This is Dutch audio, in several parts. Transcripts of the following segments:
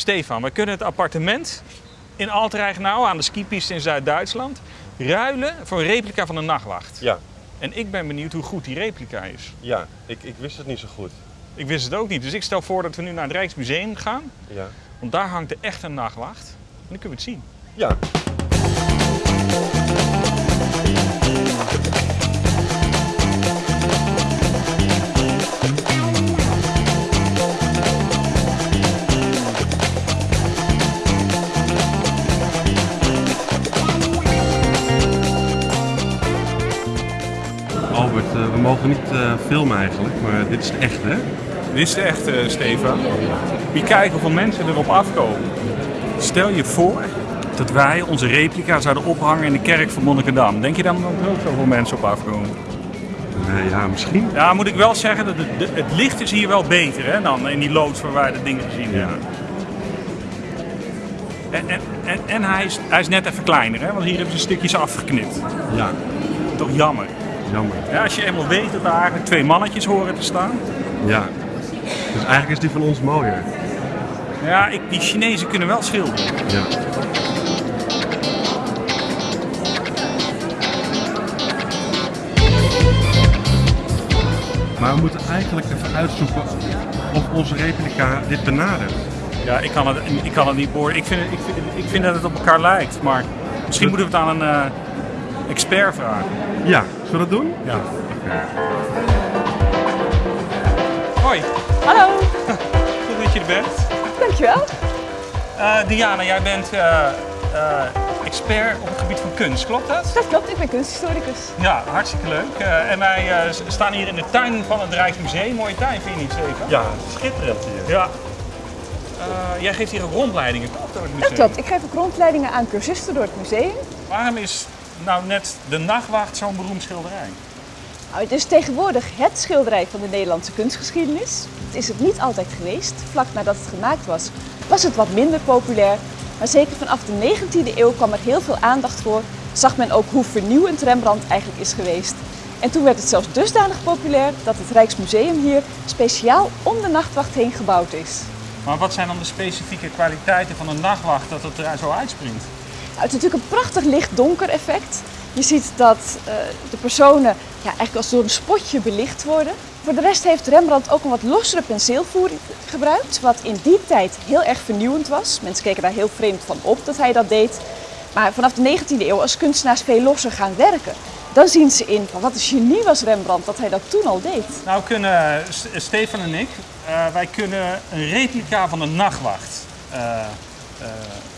Stefan, we kunnen het appartement in Altreichenau aan de skipiste in Zuid-Duitsland ruilen voor een replica van een nachtwacht. Ja, En ik ben benieuwd hoe goed die replica is. ja. Ik, ik wist het niet zo goed. Ik wist het ook niet, dus ik stel voor dat we nu naar het Rijksmuseum gaan. Ja. Want daar hangt de echte nachtwacht. En dan kunnen we het zien. Ja. Eh, we mogen niet eh, filmen eigenlijk, maar dit is echt, hè? Dit is de echte, Stefan. Wie kijkt hoeveel mensen erop afkomen. Stel je voor dat wij onze replica zouden ophangen in de kerk van Monnikendam. Denk je dan dat er ook zoveel mensen op afkomen? Nee, ja, misschien. Ja, moet ik wel zeggen, dat het, het licht is hier wel beter hè, dan in die loods waar wij de dingen gezien Ja. hebben. En, en, en, en hij, is, hij is net even kleiner, hè, want hier hebben ze stukjes afgeknipt. Ja, Toch jammer. Jammer. Ja, als je eenmaal weet dat er eigenlijk twee mannetjes horen te staan. Ja. Dus eigenlijk is die van ons mooier. Ja, ik, die Chinezen kunnen wel schilderen. Ja. Maar we moeten eigenlijk even uitzoeken of onze replica dit benadert. Ja, ik kan het, ik kan het niet beoordelen. Ik vind, ik, vind, ik vind dat het op elkaar lijkt, maar misschien moeten we het aan een eh, expert vragen. Ja, zullen we dat doen? Ja. Hoi, Hallo, goed dat je er bent. dankjewel. Eh, Diana, jij bent eh, eh, expert op het gebied van kunst, klopt dat? Dat klopt, ik ben kunsthistoricus. Ja, hartstikke leuk. Eh, en wij eh, staan hier in de tuin van het Rijksmuseum. Mooie tuin, vind je niet, Stefan? Ja, schitterend hier. Ja. Eh, jij geeft hier ook rondleidingen, klopt, door het Dat museum? klopt, ik geef ook rondleidingen aan cursisten door het museum. Waarom is nou net de nachtwacht zo'n beroemd schilderij? Nou, het is tegenwoordig het schilderij van de Nederlandse kunstgeschiedenis. Het is het niet altijd geweest. Vlak nadat het gemaakt was, was het wat minder populair. Maar zeker vanaf de 19e eeuw kwam er heel veel aandacht voor. Zag men ook hoe vernieuwend Rembrandt eigenlijk is geweest. En toen werd het zelfs dusdanig populair dat het Rijksmuseum hier speciaal om de nachtwacht heen gebouwd is. Maar wat zijn dan de specifieke kwaliteiten van een nachtwacht dat het er zo uitspringt? Het is natuurlijk een prachtig licht-donker effect. Je ziet dat eh, de personen ja, eigenlijk als door een spotje belicht worden. Voor de rest heeft Rembrandt ook een wat lossere penseelvoering gebruikt, wat in die tijd heel erg vernieuwend was. Mensen keken daar heel vreemd van op dat hij dat deed. Maar vanaf de 19e eeuw, als kunstenaars veel losser gaan werken, dan zien ze in van wat een genie was Rembrandt dat hij dat toen al deed. Nou kunnen Stefan en ik, eh, wij kunnen een replica van een nachtwacht eh,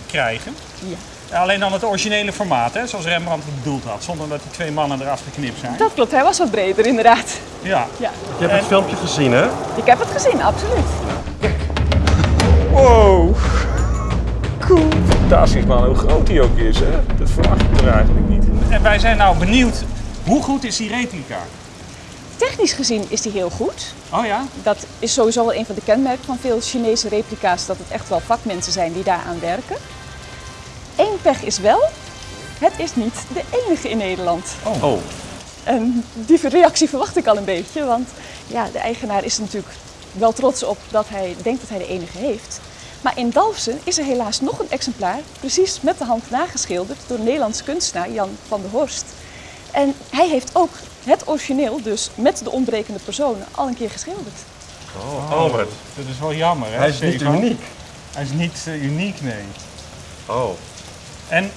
krijgen. Ja. Alleen dan het originele formaat, hè, zoals Rembrandt het bedoeld had, zonder dat die twee mannen eraf geknipt zijn. Dat klopt, hij was wat breder inderdaad. Ja. Ja. Je hebt het filmpje gezien, hè? Ik heb het gezien, absoluut. Wow. Cool. Fantastisch man, hoe groot die ook is. Hè? Dat verwacht ik er eigenlijk niet. En wij zijn nou benieuwd, hoe goed is die replica? Technisch gezien is die heel goed. Oh ja? Dat is sowieso wel een van de kenmerken van veel Chinese replica's, dat het echt wel vakmensen zijn die daaraan werken. Pech is wel, het is niet de enige in Nederland. Oh. En die reactie verwacht ik al een beetje, want ja, de eigenaar is er natuurlijk wel trots op dat hij denkt dat hij de enige heeft. Maar in Dalfsen is er helaas nog een exemplaar, precies met de hand nageschilderd door een Nederlandse kunstenaar Jan van der Horst. En hij heeft ook het origineel, dus met de ontbrekende personen, al een keer geschilderd. Oh, Albert. Dat is wel jammer, hè? Hij is niet uniek. Hij is niet eh, uniek, nee. Oh. En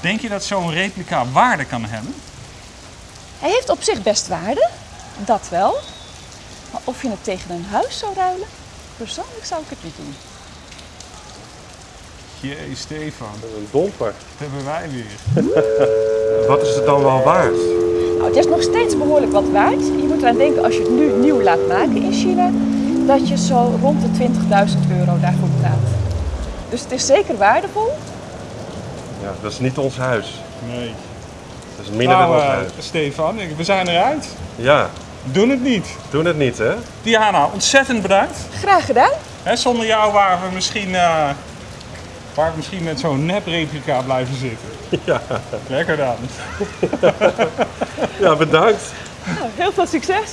denk je dat zo'n replica waarde kan hebben? Hij heeft op zich best waarde, dat wel. Maar of je het tegen een huis zou ruilen, persoonlijk zou ik het niet doen. Jee, Stefan, Een domper. dat hebben wij weer. Wat is het dan wel waard? Nou, het is nog steeds behoorlijk wat waard. Je moet eraan denken als je het nu nieuw laat maken in China, dat je zo rond de 20.000 euro daarvoor betaalt. Dus het is zeker waardevol. Ja, dat is niet ons huis. Nee. Dat is minder dan Nou, ons eh, huis. Stefan, we zijn eruit. Ja, Doen het niet. doen het niet, hè? Diana, ontzettend bedankt. Graag gedaan. Hè, zonder jou waren we misschien, eh, waren we misschien met zo'n nep-replica blijven zitten. Ja. Lekker dan. Ja, bedankt. Nou, heel veel succes.